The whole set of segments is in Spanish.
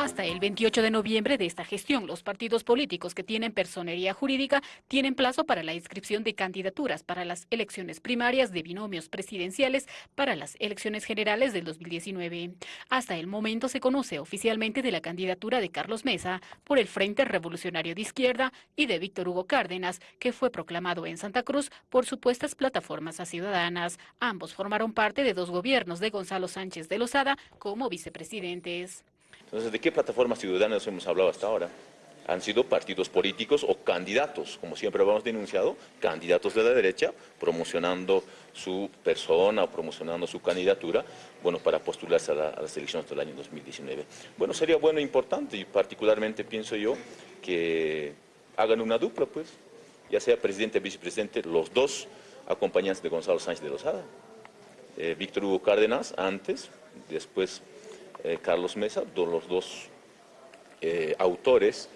Hasta el 28 de noviembre de esta gestión, los partidos políticos que tienen personería jurídica tienen plazo para la inscripción de candidaturas para las elecciones primarias de binomios presidenciales para las elecciones generales del 2019. Hasta el momento se conoce oficialmente de la candidatura de Carlos Mesa por el Frente Revolucionario de Izquierda y de Víctor Hugo Cárdenas, que fue proclamado en Santa Cruz por supuestas plataformas a ciudadanas. Ambos formaron parte de dos gobiernos de Gonzalo Sánchez de Lozada como vicepresidentes. Entonces, ¿de qué plataformas ciudadanas hemos hablado hasta ahora? Han sido partidos políticos o candidatos, como siempre hemos denunciado, candidatos de la derecha, promocionando su persona o promocionando su candidatura, bueno, para postularse a, las elecciones del año 2019. Bueno, sería bueno e importante, y particularmente pienso yo, que hagan una dupla, pues, ya sea presidente y vicepresidente, los dos acompañantes de Gonzalo Sánchez de Lozada. Eh, Víctor Hugo Cárdenas antes, después Carlos Mesa, los dos eh, autores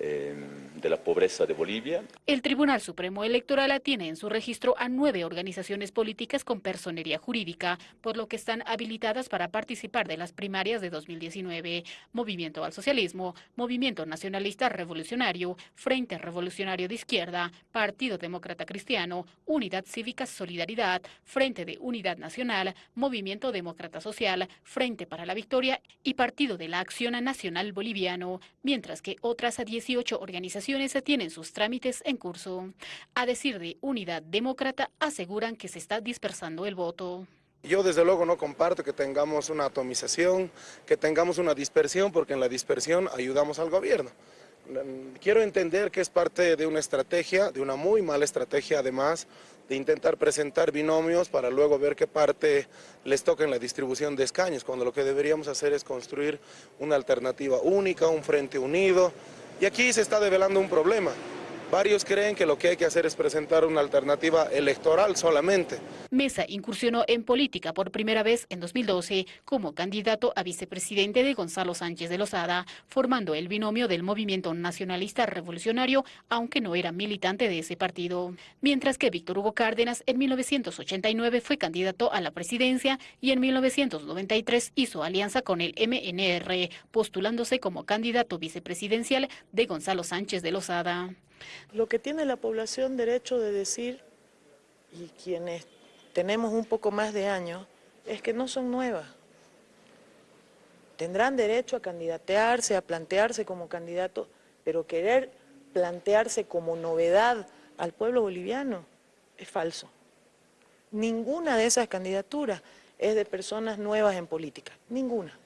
Em, de la pobreza de Bolivia. El Tribunal Supremo Electoral tiene en su registro a nueve organizaciones políticas con personería jurídica, por lo que están habilitadas para participar de las primarias de 2019. Movimiento al Socialismo, Movimiento Nacionalista Revolucionario, Frente Revolucionario de Izquierda, Partido Demócrata Cristiano, Unidad Cívica Solidaridad, Frente de Unidad Nacional, Movimiento Demócrata Social, Frente para la Victoria y Partido de la Acción Nacional Boliviano, mientras que otras 10 18 organizaciones tienen sus trámites en curso. A decir de Unidad Demócrata, aseguran que se está dispersando el voto. Yo desde luego no comparto que tengamos una atomización, que tengamos una dispersión, porque en la dispersión ayudamos al gobierno. Quiero entender que es parte de una estrategia, de una muy mala estrategia además, de intentar presentar binomios para luego ver qué parte les toca en la distribución de escaños, cuando lo que deberíamos hacer es construir una alternativa única, un frente unido, y aquí se está develando un problema. Varios creen que lo que hay que hacer es presentar una alternativa electoral solamente. Mesa incursionó en política por primera vez en 2012 como candidato a vicepresidente de Gonzalo Sánchez de Lozada, formando el binomio del Movimiento Nacionalista Revolucionario, aunque no era militante de ese partido. Mientras que Víctor Hugo Cárdenas en 1989 fue candidato a la presidencia y en 1993 hizo alianza con el MNR, postulándose como candidato vicepresidencial de Gonzalo Sánchez de Lozada. Lo que tiene la población derecho de decir, y quienes tenemos un poco más de años, es que no son nuevas. Tendrán derecho a candidatearse, a plantearse como candidato, pero querer plantearse como novedad al pueblo boliviano es falso. Ninguna de esas candidaturas es de personas nuevas en política, ninguna.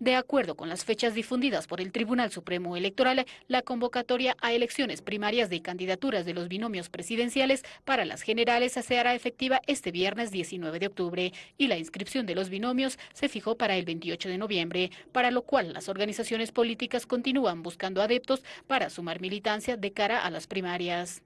De acuerdo con las fechas difundidas por el Tribunal Supremo Electoral, la convocatoria a elecciones primarias de candidaturas de los binomios presidenciales para las generales se hará efectiva este viernes 19 de octubre y la inscripción de los binomios se fijó para el 28 de noviembre, para lo cual las organizaciones políticas continúan buscando adeptos para sumar militancia de cara a las primarias.